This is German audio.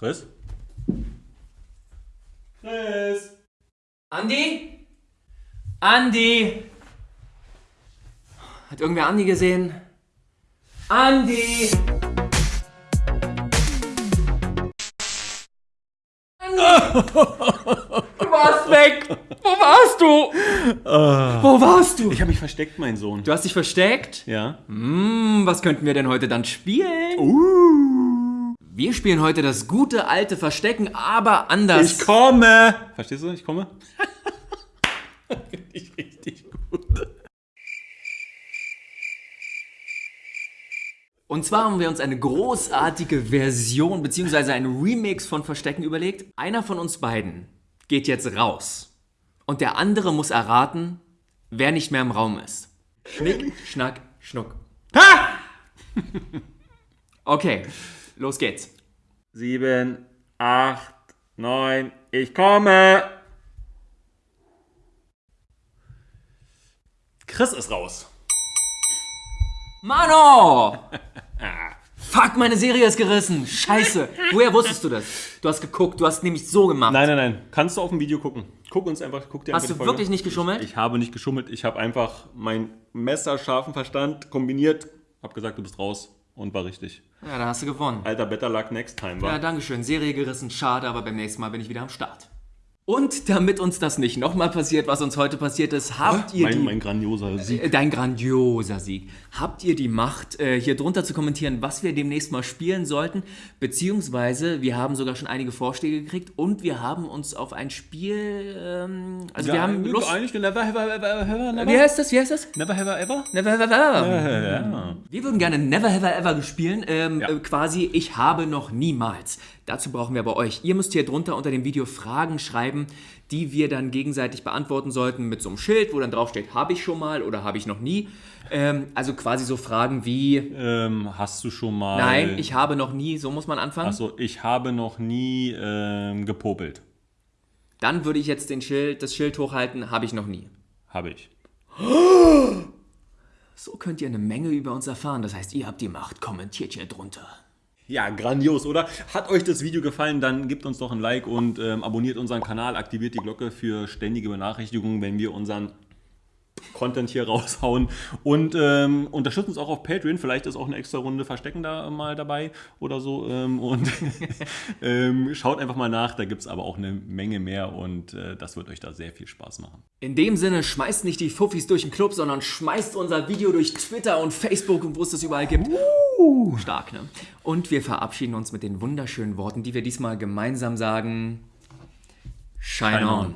Chris? Chris? Andi? Andi? Hat irgendwer Andi gesehen? Andi! Andi! Du warst weg! Wo warst du? Wo warst du? Ich habe mich versteckt, mein Sohn. Du hast dich versteckt? Ja? Hm, was könnten wir denn heute dann spielen? Uh. Wir spielen heute das gute alte Verstecken, aber anders. Ich komme! Verstehst du? Ich komme? Finde ich richtig gut. Und zwar haben wir uns eine großartige Version bzw. ein Remix von Verstecken überlegt. Einer von uns beiden geht jetzt raus und der andere muss erraten, wer nicht mehr im Raum ist. Schnick, schnack, schnuck. Ha! Okay, los geht's. Sieben, acht, neun, ich komme! Chris ist raus. Mano! Fuck, meine Serie ist gerissen. Scheiße. Woher wusstest du das? Du hast geguckt, du hast nämlich so gemacht. Nein, nein, nein. Kannst du auf dem Video gucken. Guck uns einfach, guck dir Hast einfach du wirklich nicht geschummelt? Ich habe nicht geschummelt. Ich habe einfach meinen messerscharfen Verstand kombiniert. Hab gesagt, du bist raus. Und war richtig. Ja, da hast du gewonnen. Alter, better luck next time, wa? Ja, dankeschön. Serie gerissen, schade, aber beim nächsten Mal bin ich wieder am Start. Und damit uns das nicht nochmal passiert, was uns heute passiert ist, habt ihr mein, die... mein grandioser Sieg. Äh, Dein grandioser Sieg. Habt ihr die Macht, äh, hier drunter zu kommentieren, was wir demnächst mal spielen sollten? Beziehungsweise, wir haben sogar schon einige Vorschläge gekriegt und wir haben uns auf ein Spiel, ähm, also wir haben Lust... Eigentlich never, ever, ever, ever, never. Wie heißt das? Wie heißt das? Never, ever, ever? Never Have I Ever. Ja. Wir würden gerne Never Have I Ever spielen. Ähm, Ja. äh, quasi, ich habe noch niemals. Dazu brauchen wir aber euch. Ihr müsst hier drunter unter dem Video Fragen schreiben, die wir dann gegenseitig beantworten sollten mit so einem Schild, wo dann drauf steht, habe ich schon mal oder habe ich noch nie. Ähm, also quasi so Fragen wie, Ähm, hast du schon mal... nein, ich habe noch nie, so muss man anfangen. Achso, ich habe noch nie ähm, gepopelt. Dann würde ich jetzt den Schild, das Schild hochhalten, habe ich noch nie. Habe ich. So könnt ihr eine Menge über uns erfahren. Das heißt, ihr habt die Macht. Kommentiert hier drunter. Ja, grandios, oder? Hat euch das Video gefallen, dann gebt uns doch ein Like und ähm, abonniert unseren Kanal, aktiviert die Glocke für ständige Benachrichtigungen, wenn wir unseren Content hier raushauen. Und ähm, unterstützt uns auch auf Patreon. Vielleicht ist auch eine extra Runde Verstecken da mal dabei oder so. Ähm, und ähm, schaut einfach mal nach, da gibt es aber auch eine Menge mehr und äh, das wird euch da sehr viel Spaß machen. In dem Sinne, schmeißt nicht die Fuffis durch den Club, sondern schmeißt unser Video durch Twitter und Facebook und wo es das überall gibt. Stark, ne? Und wir verabschieden uns mit den wunderschönen Worten, die wir diesmal gemeinsam sagen. Shine, Shine on. on.